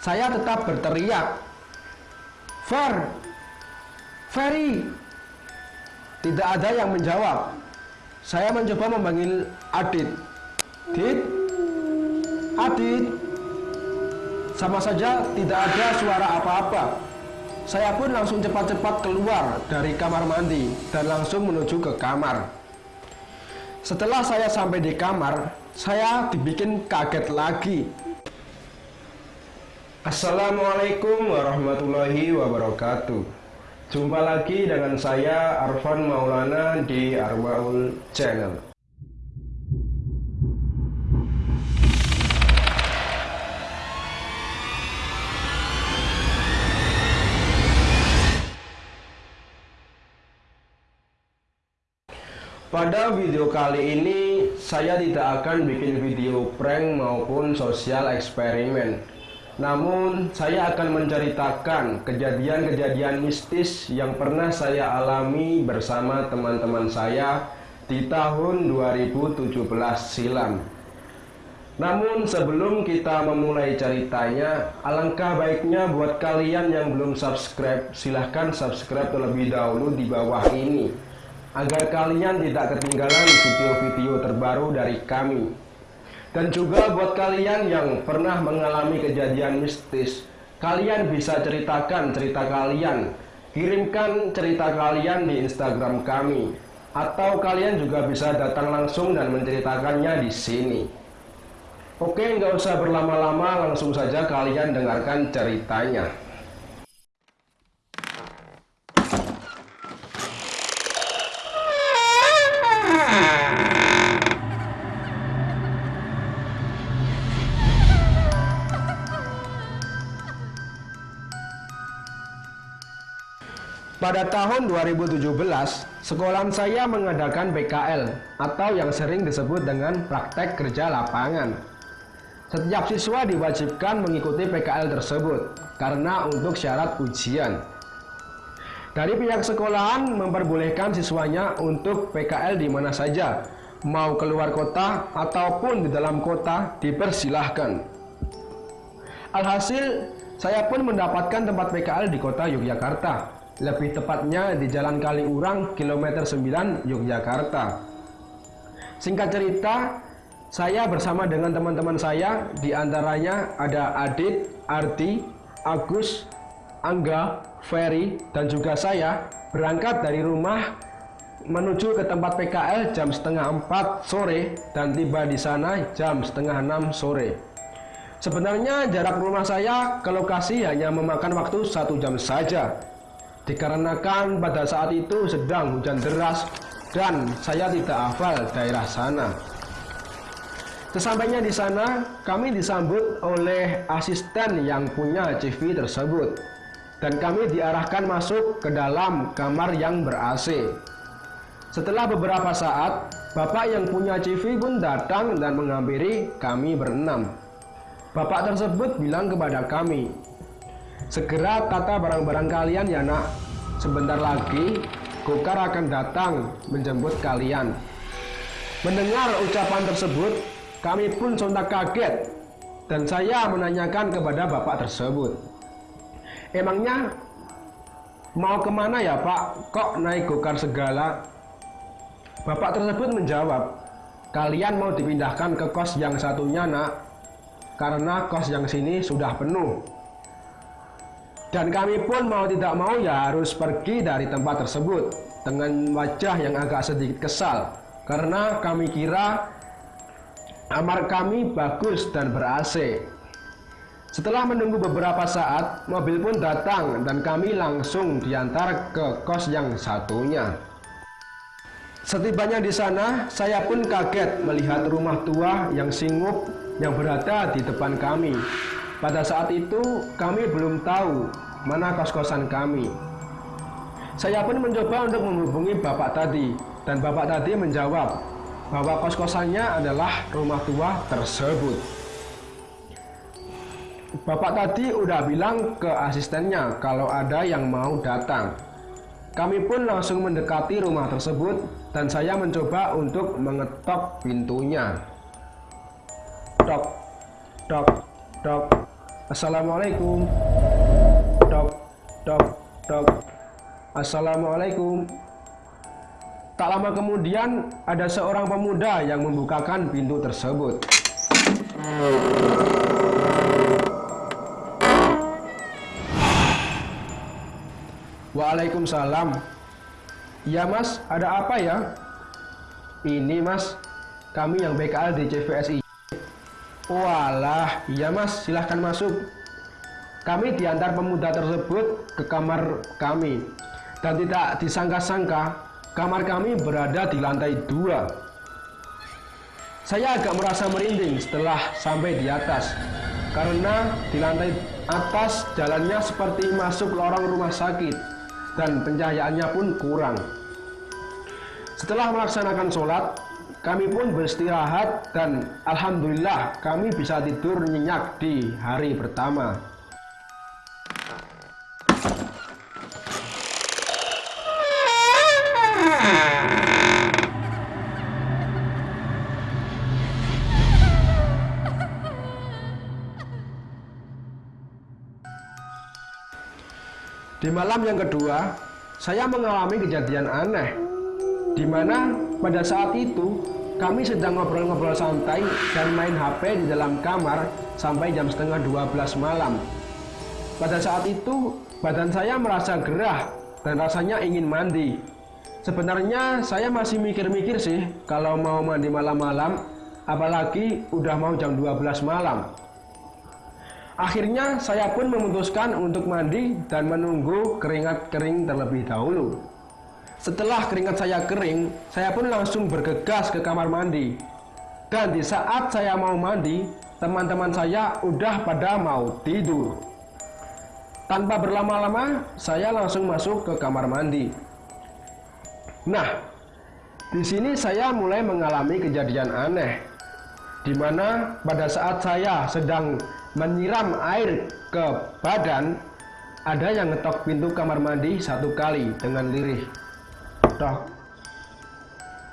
Saya tetap berteriak, Fer, Ferry. Tidak ada yang menjawab. Saya mencoba memanggil Adit. Dit, Adit. Sama saja tidak ada suara apa-apa. Saya pun langsung cepat-cepat keluar dari kamar mandi dan langsung menuju ke kamar. Setelah saya sampai di kamar, saya dibikin kaget lagi Assalamualaikum warahmatullahi wabarakatuh. Jumpa lagi dengan saya Arfan Maulana di Armaul Channel. Pada video kali ini saya tidak akan bikin video prank maupun sosial eksperimen namun, saya akan menceritakan kejadian-kejadian mistis yang pernah saya alami bersama teman-teman saya di tahun 2017 silam. Namun sebelum kita memulai ceritanya, alangkah baiknya buat kalian yang belum subscribe, silahkan subscribe terlebih dahulu di bawah ini agar kalian tidak ketinggalan video-video terbaru dari kami. Dan juga buat kalian yang pernah mengalami kejadian mistis, kalian bisa ceritakan cerita kalian. Kirimkan cerita kalian di Instagram kami. Atau kalian juga bisa datang langsung dan menceritakannya di sini. Oke, nggak usah berlama-lama, langsung saja kalian dengarkan ceritanya. Pada tahun 2017, sekolah saya mengadakan PKL atau yang sering disebut dengan praktek kerja lapangan. Setiap siswa diwajibkan mengikuti PKL tersebut karena untuk syarat ujian. Dari pihak sekolahan memperbolehkan siswanya untuk PKL di mana saja, mau keluar kota ataupun di dalam kota dipersilahkan. Alhasil, saya pun mendapatkan tempat PKL di kota Yogyakarta lebih tepatnya di Jalan Kaliurang, kilometer 9, Yogyakarta. Singkat cerita, saya bersama dengan teman-teman saya, di antaranya ada Adit, Arti, Agus, Angga, Ferry, dan juga saya, berangkat dari rumah menuju ke tempat PKL jam setengah 4 sore dan tiba di sana jam setengah 6 sore. Sebenarnya jarak rumah saya ke lokasi hanya memakan waktu satu jam saja, dikarenakan pada saat itu sedang hujan deras dan saya tidak hafal daerah sana. Sesampainya di sana, kami disambut oleh asisten yang punya CV tersebut dan kami diarahkan masuk ke dalam kamar yang ber-AC. Setelah beberapa saat, bapak yang punya CV pun datang dan menghampiri kami berenam. Bapak tersebut bilang kepada kami, Segera tata barang-barang kalian ya nak. Sebentar lagi Gokar akan datang menjemput kalian. Mendengar ucapan tersebut, kami pun sontak kaget dan saya menanyakan kepada bapak tersebut. Emangnya mau ke mana ya pak? Kok naik gokar segala? Bapak tersebut menjawab, kalian mau dipindahkan ke kos yang satunya nak, karena kos yang sini sudah penuh. Dan kami pun mau tidak mau ya harus pergi dari tempat tersebut dengan wajah yang agak sedikit kesal karena kami kira amar kami bagus dan ber-AC. Setelah menunggu beberapa saat, mobil pun datang dan kami langsung diantar ke kos yang satunya. Setibanya di sana, saya pun kaget melihat rumah tua yang singgup yang berada di depan kami. Pada saat itu kami belum tahu mana kos-kosan kami. Saya pun mencoba untuk menghubungi bapak tadi dan bapak tadi menjawab bahwa kos-kosannya adalah rumah tua tersebut. Bapak tadi udah bilang ke asistennya kalau ada yang mau datang. Kami pun langsung mendekati rumah tersebut dan saya mencoba untuk mengetok pintunya. Tok, tok, tok, Assalamualaikum. Dok, dok, dok. Assalamualaikum. Tak lama kemudian ada seorang pemuda yang membukakan pintu tersebut. Waalaikumsalam. Ya mas, ada apa ya? Ini mas, kami yang BKL di CVSI. Walah, iya mas, silahkan masuk. Kami diantar pemuda tersebut ke kamar kami. Dan tidak disangka-sangka, kamar kami berada di lantai dua. Saya agak merasa merinding setelah sampai di atas. Karena di lantai atas jalannya seperti masuk lorong rumah sakit dan pencahayaannya pun kurang. Setelah melaksanakan sholat, kami pun beristirahat dan Alhamdulillah kami bisa tidur nyenyak di hari pertama. Di malam yang kedua, saya mengalami kejadian aneh, di mana pada saat itu kami sedang ngobrol-ngobrol santai dan main HP di dalam kamar sampai jam setengah 12 malam. Pada saat itu, badan saya merasa gerah dan rasanya ingin mandi. Sebenarnya saya masih mikir-mikir sih kalau mau mandi malam-malam, apalagi udah mau jam 12 malam. Akhirnya saya pun memutuskan untuk mandi dan menunggu keringat kering terlebih dahulu. Setelah keringat saya kering, saya pun langsung bergegas ke kamar mandi. Dan di saat saya mau mandi, teman-teman saya udah pada mau tidur. Tanpa berlama-lama, saya langsung masuk ke kamar mandi. Nah, di sini saya mulai mengalami kejadian aneh, di mana pada saat saya sedang menyiram air ke badan, ada yang ngetok pintu kamar mandi satu kali dengan lirih.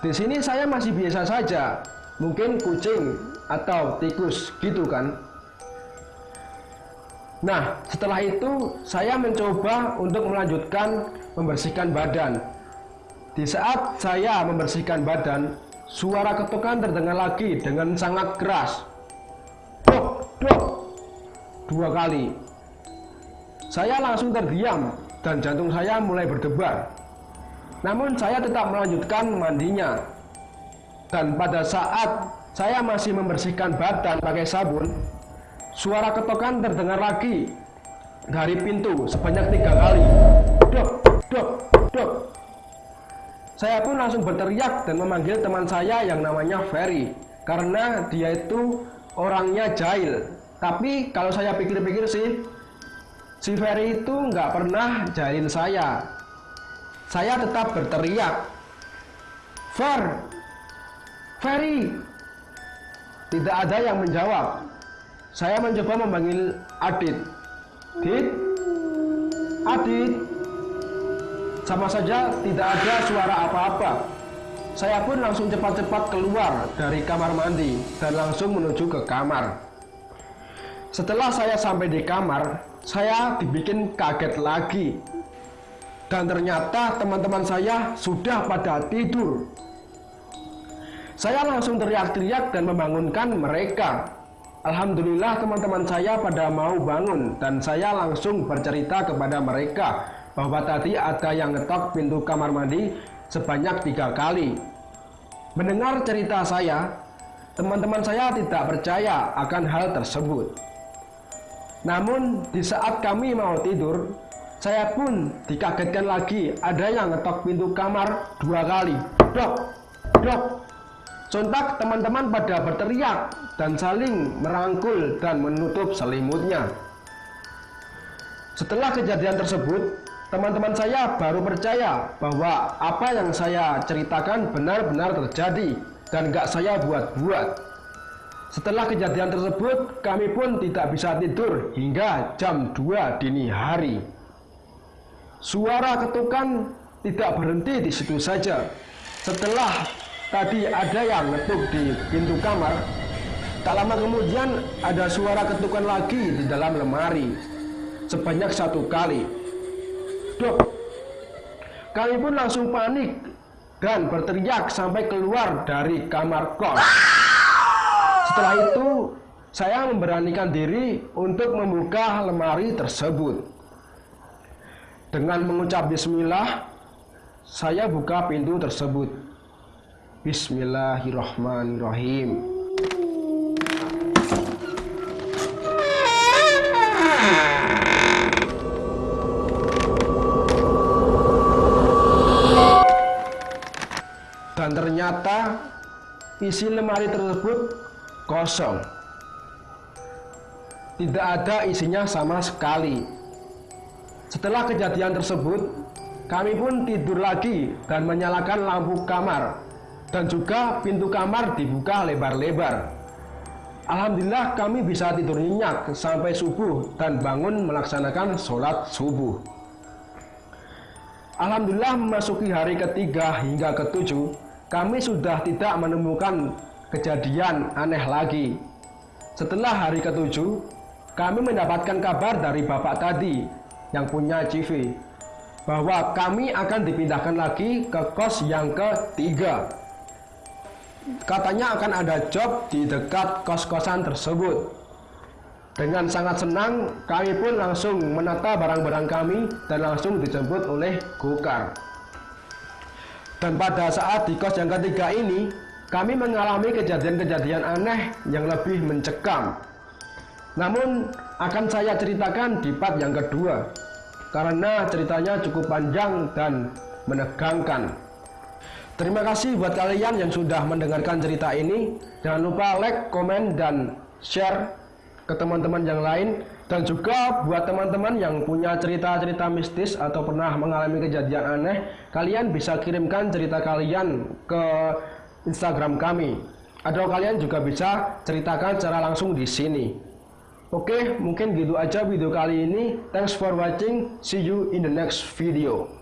Di sini saya masih biasa saja, mungkin kucing atau tikus gitu kan. Nah, setelah itu saya mencoba untuk melanjutkan membersihkan badan. Di saat saya membersihkan badan, suara ketukan terdengar lagi dengan sangat keras. Dok, dok, dua kali. Saya langsung terdiam dan jantung saya mulai berdebar. Namun saya tetap melanjutkan mandinya. Dan pada saat saya masih membersihkan badan pakai sabun, suara ketokan terdengar lagi dari pintu sebanyak tiga kali. Dok, dok, dok. Saya pun langsung berteriak dan memanggil teman saya yang namanya Ferry karena dia itu orangnya jahil tapi kalau saya pikir-pikir sih, si Ferry itu nggak pernah jahilin saya. Saya tetap berteriak, Fer, Ferry. Tidak ada yang menjawab. Saya mencoba memanggil Adit. Dit, Adit. Sama saja tidak ada suara apa-apa. Saya pun langsung cepat-cepat keluar dari kamar mandi dan langsung menuju ke kamar. Setelah saya sampai di kamar, saya dibikin kaget lagi. Dan ternyata teman-teman saya sudah pada tidur. Saya langsung teriak-teriak dan membangunkan mereka. Alhamdulillah teman-teman saya pada mau bangun dan saya langsung bercerita kepada mereka bahwa tadi ada yang ngetok pintu kamar mandi sebanyak tiga kali. Mendengar cerita saya, teman-teman saya tidak percaya akan hal tersebut. Namun di saat kami mau tidur, saya pun dikagetkan lagi ada yang ngetok pintu kamar dua kali. Dok, dok. Sontak teman-teman pada berteriak dan saling merangkul dan menutup selimutnya. Setelah kejadian tersebut, teman-teman saya baru percaya bahwa apa yang saya ceritakan benar-benar terjadi dan gak saya buat-buat. Setelah kejadian tersebut, kami pun tidak bisa tidur hingga jam 2 dini hari. Suara ketukan tidak berhenti di situ saja. Setelah tadi ada yang ngetuk di pintu kamar, Tak lama kemudian ada suara ketukan lagi di dalam lemari sebanyak satu kali. Dok, kami pun langsung panik dan berteriak sampai keluar dari kamar kos. Setelah itu, saya memberanikan diri untuk membuka lemari tersebut. Dengan mengucap bismillah, saya buka pintu tersebut. Bismillahirrahmanirrahim. Dan ternyata isi lemari tersebut kosong. Tidak ada isinya sama sekali. Setelah kejadian tersebut, kami pun tidur lagi dan menyalakan lampu kamar dan juga pintu kamar dibuka lebar-lebar. Alhamdulillah kami bisa tidur nyenyak sampai subuh dan bangun melaksanakan sholat subuh. Alhamdulillah memasuki hari ketiga hingga ketujuh, kami sudah tidak menemukan kejadian aneh lagi. Setelah hari ketujuh, kami mendapatkan kabar dari bapak tadi yang punya CV bahwa kami akan dipindahkan lagi ke kos yang ketiga. Katanya akan ada job di dekat kos-kosan tersebut. Dengan sangat senang, kami pun langsung menata barang-barang kami dan langsung dijemput oleh Gokar. Dan pada saat di kos yang ketiga ini, kami mengalami kejadian-kejadian aneh yang lebih mencekam. Namun akan saya ceritakan di part yang kedua, karena ceritanya cukup panjang dan menegangkan. Terima kasih buat kalian yang sudah mendengarkan cerita ini. Jangan lupa like, komen, dan share ke teman-teman yang lain. Dan juga buat teman-teman yang punya cerita-cerita mistis atau pernah mengalami kejadian aneh, kalian bisa kirimkan cerita kalian ke Instagram kami. Atau kalian juga bisa ceritakan secara langsung di sini. Oke, mungkin gitu aja video kali ini. Thanks for watching. See you in the next video.